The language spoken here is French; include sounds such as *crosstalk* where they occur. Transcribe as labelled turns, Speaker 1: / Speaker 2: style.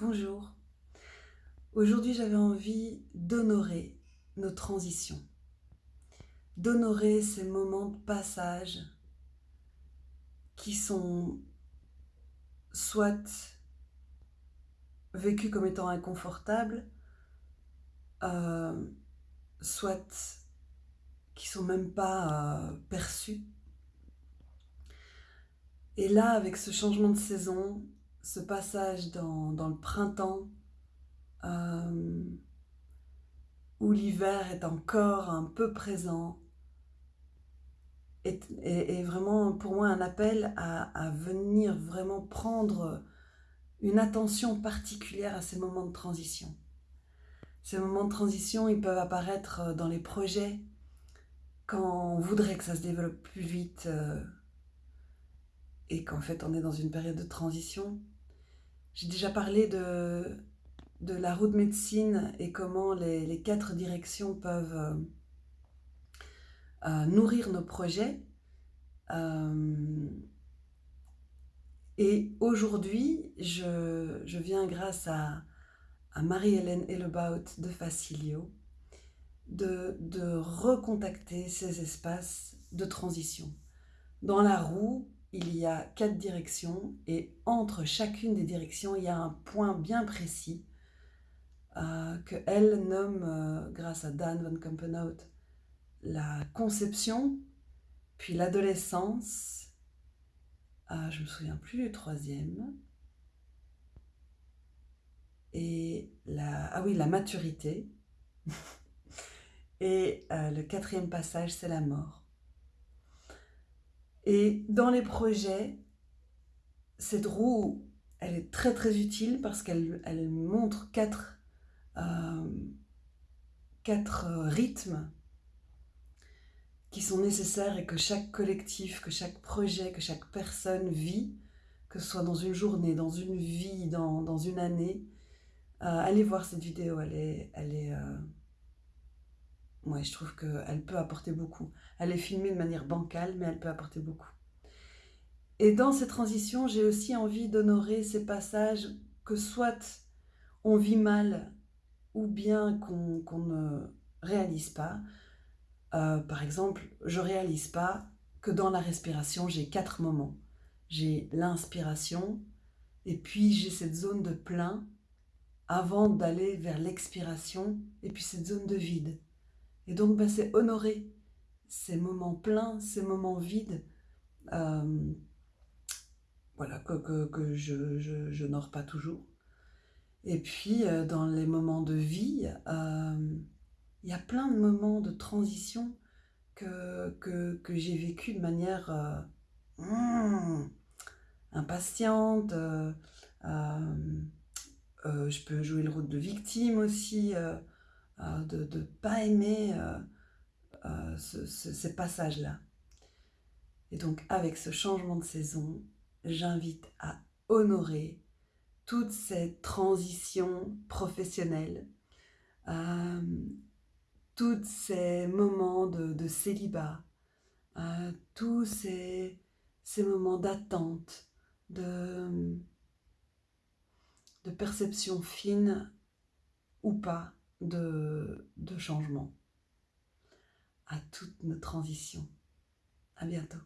Speaker 1: Bonjour. Aujourd'hui, j'avais envie d'honorer nos transitions, d'honorer ces moments de passage qui sont soit vécus comme étant inconfortables, euh, soit qui sont même pas euh, perçus. Et là, avec ce changement de saison, ce passage dans, le printemps, euh, où l'hiver est encore un peu présent, est, vraiment pour moi un appel à, venir vraiment prendre une attention particulière à ces moments de transition. Ces moments de transition, ils peuvent apparaître dans les projets quand on voudrait que ça se développe plus vite euh, et qu'en fait on est dans une période de transition. J'ai déjà parlé de, de la route médecine et comment les, quatre directions peuvent euh, euh, nourrir nos projets. Euh, et aujourd'hui, je, viens grâce à, Marie-Hélène Ellebaut de Facilio de, de recontacter ces espaces de transition. Dans la roue, il y a quatre directions et entre chacune des directions, il y a un point bien précis euh, que elle nomme, euh, grâce à Dan van Kampenhout, la conception, puis l'adolescence, euh, je me souviens plus du troisième, et la, ah oui, la maturité, *laughs* et euh, le quatrième passage, c'est la mort. Et dans les projets, cette roue, elle est très très utile parce qu'elle elle montre quatre, euh, quatre rythmes qui sont nécessaires et que chaque collectif, que chaque projet, que chaque personne vit, que ce soit dans une journée, dans une vie, dans, une année. Euh, allez voir cette vidéo, elle est, elle est, euh, moi, je trouve qu'elle peut apporter beaucoup. Elle est filmée de manière bancale, mais elle peut apporter beaucoup. Et dans ces transitions, j'ai aussi envie d'honorer ces passages que soit on vit mal ou bien qu'on ne réalise pas. Euh, par exemple, je réalise pas que dans la respiration, j'ai quatre moments. J'ai l'inspiration, et puis j'ai cette zone de plein avant d'aller vers l'expiration, et puis cette zone de vide. Et donc, bah, c'est honorer ces moments pleins, ces moments vides, euh, voilà, que, je, je, n'honore pas toujours. Et puis, euh, dans les moments de vie, euh, il y a plein de moments de transition que, que, que j'ai vécu de manière hmm, impatiente. je peux jouer le rôle de victime aussi. De ne pas aimer euh, euh, ces passages-là. Et donc avec ce changement de saison, j'invite à honorer toutes ces transitions professionnelles, tous ces moments de, célibat, tous ces, moments d'attente, de perception fine ou pas de, changement à toutes nos transitions. À bientôt.